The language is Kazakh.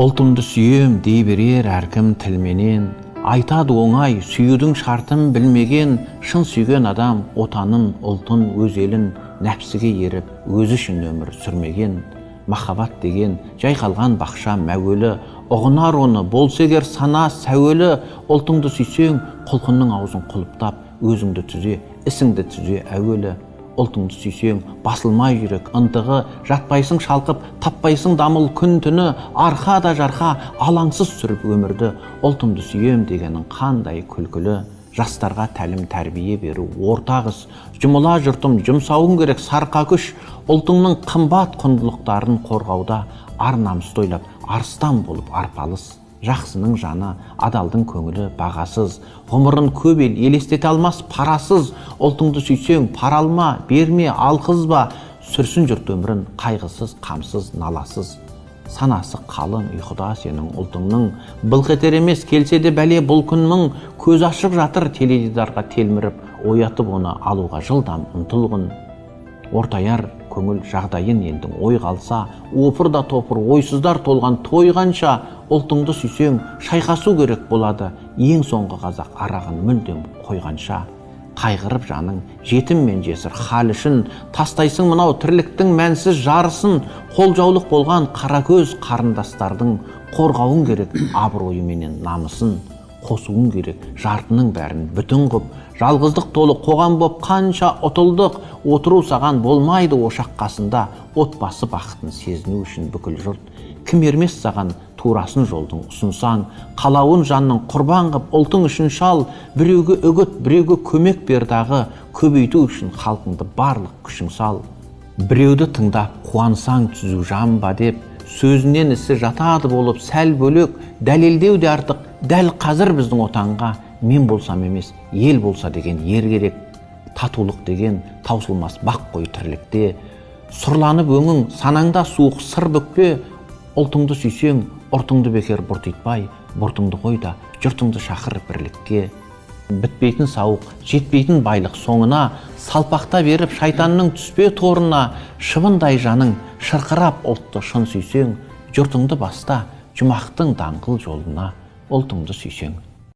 ұлтымды сүйем дей берер әркім тілменен. Айтады оңай сүюдің шартын білмеген шын сүйген адам отанын ұлтын өз елін нәпсіге еріп өзі үшін өмір сүрмеген. Махаббат деген жай қалған бақша мәуелі ұғынар оны болса егер сана сәуелі ұлтыңды сүйсең құлқынның аузын құлыптап өзіңді түзе ісіңді түзе әуелі ұлтыңды сүйсең басылмай жүрек ынтығы жатпайсың шалқып таппайсың дамыл күн түні арқа да жарқа алаңсыз сүріп өмірді. Ұлтымды сүйем дегенің қандай күлкілі. Жастарға тәлім тәрбие беру ортақ іс жұмыла жұртым жұмсауың керек сарқа күш. Ұлтыңның қымбат құндылықтарын қорғауда ар намысты ойлап арыстан болып арпалыс. Жақсының жаны адалдың көңілі бағасыз. Ғұмырын көп ел елестете алмас парасыз. Ұлтыңды сүйсең пара алма берме алқызба сүрсін жұрт өмірін қайғысыз қамсыз наласыз. Санасы қалың ұйқыда сенің ұлтыңның. Былқ етер емес келсе де бәле бұл күн мың көз ашық жатыр теледидарға телміріп оятып оны алуға жылдам ұмтылғын. Ортаяр көңіл жағдайын елдің ой қалса опыр да топыр ойсыздар толған той қанша ұлтыңды сүйсең шайқасу керек болады. Ең соңғы қазақ арағын мүлдем қойғанша қайғырып жаның жетім мен жесір хал үшін тастайсың мынау тірліктің мәнсіз жарысын қолжаулық болған қара көз қарындастардың қорғауың керек абыройыменен намысын қосуың керек жартының бәрін. Бүтін қып жалғыздық толы қоғам боп қанша ұтылдық отыру саған болмайды ошақ қасында отбасы бақытын сезіну үшін бүкіл жұрт. Кім ермес саған турасын жолдың ұсынсаң. Қалауын жанның құрбан қып ұлтың үшін шал. Біреуге үгіт біреуге көмек бер дағы. Көбейту үшін халқыңды барлық күшің сал. Біреуді тыңдап қуансаң түзу жан ба деп. Сөзінен ісі жатады болып сәл бөлек. Дәлелдеу де артық. Дәл қазір біздің отанға мен болсам емес ел болса деген ер керек. Татулық деген таусылмас бақ қой тірлікте. Сұрланып өңің санаңда суық сыр бүкпе. Ұлтыңды сүйсең ұртыңды бекер бұртитпай бұртыңды қой да жұртыңды шақыр бірлікке. Бітпейтін сауық жетпейтін байлық соңына. Салпақта беріп шайтанның түспе торына. Шыбындай жаның шырқырап ұлтты шын сүйсең. Жұртыңды баста жұмақтың даңғыл жолына. Ұлтыңды сүйсең.